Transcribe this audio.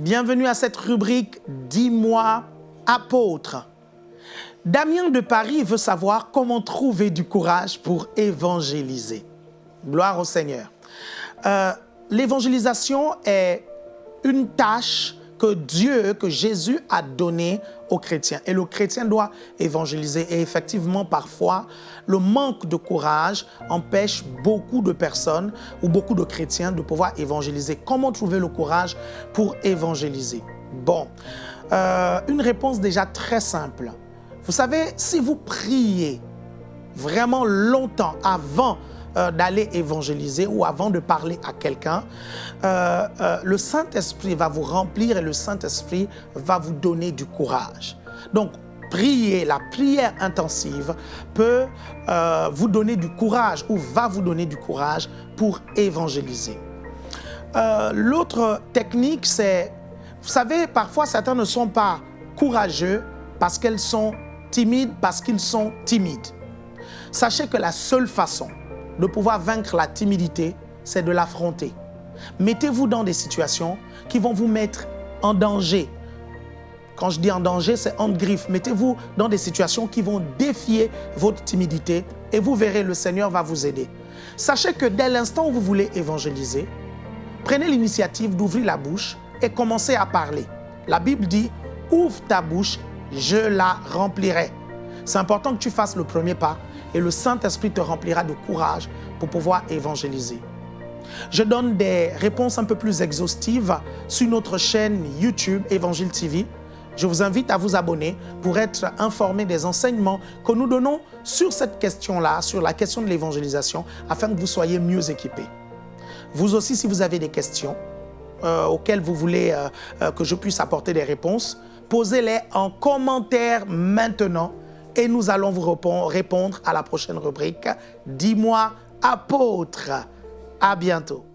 Bienvenue à cette rubrique « Dis-moi, apôtre ». Damien de Paris veut savoir comment trouver du courage pour évangéliser. Gloire au Seigneur. Euh, L'évangélisation est une tâche que Dieu, que Jésus a donnée aux chrétiens. Et le chrétien doit évangéliser. Et effectivement, parfois, le manque de courage empêche beaucoup de personnes ou beaucoup de chrétiens de pouvoir évangéliser. Comment trouver le courage pour évangéliser? Bon, euh, une réponse déjà très simple. Vous savez, si vous priez vraiment longtemps avant euh, d'aller évangéliser ou avant de parler à quelqu'un, euh, euh, le Saint-Esprit va vous remplir et le Saint-Esprit va vous donner du courage. Donc, prier, la prière intensive peut vous donner du courage ou va vous donner du courage pour évangéliser. L'autre technique, c'est, vous savez, parfois certains ne sont pas courageux parce qu'elles sont timides, parce qu'ils sont timides. Sachez que la seule façon de pouvoir vaincre la timidité, c'est de l'affronter. Mettez-vous dans des situations qui vont vous mettre en danger. Quand je dis en danger, c'est en griffe. Mettez-vous dans des situations qui vont défier votre timidité et vous verrez, le Seigneur va vous aider. Sachez que dès l'instant où vous voulez évangéliser, prenez l'initiative d'ouvrir la bouche et commencez à parler. La Bible dit, ouvre ta bouche, je la remplirai. C'est important que tu fasses le premier pas et le Saint-Esprit te remplira de courage pour pouvoir évangéliser. Je donne des réponses un peu plus exhaustives sur notre chaîne YouTube Évangile TV. Je vous invite à vous abonner pour être informé des enseignements que nous donnons sur cette question-là, sur la question de l'évangélisation, afin que vous soyez mieux équipés. Vous aussi, si vous avez des questions euh, auxquelles vous voulez euh, euh, que je puisse apporter des réponses, posez-les en commentaire maintenant et nous allons vous répondre à la prochaine rubrique. Dis-moi, apôtre. À bientôt.